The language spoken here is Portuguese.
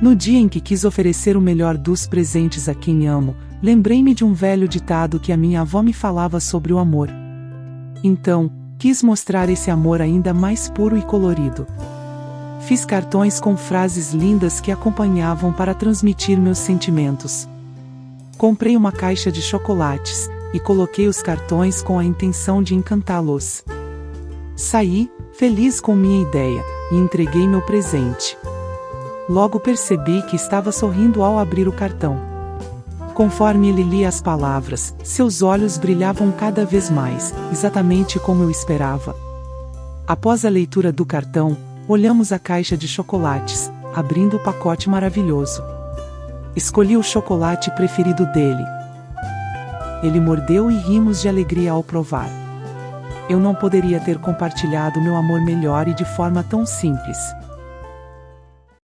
No dia em que quis oferecer o melhor dos presentes a quem amo, lembrei-me de um velho ditado que a minha avó me falava sobre o amor. Então, quis mostrar esse amor ainda mais puro e colorido. Fiz cartões com frases lindas que acompanhavam para transmitir meus sentimentos. Comprei uma caixa de chocolates e coloquei os cartões com a intenção de encantá-los. Saí, feliz com minha ideia, e entreguei meu presente. Logo percebi que estava sorrindo ao abrir o cartão. Conforme ele lia as palavras, seus olhos brilhavam cada vez mais, exatamente como eu esperava. Após a leitura do cartão, olhamos a caixa de chocolates, abrindo o pacote maravilhoso. Escolhi o chocolate preferido dele. Ele mordeu e rimos de alegria ao provar. Eu não poderia ter compartilhado meu amor melhor e de forma tão simples.